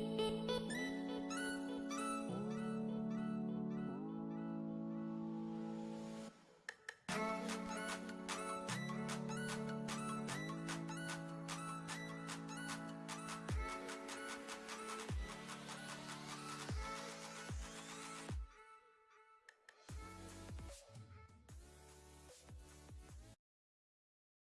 did, did.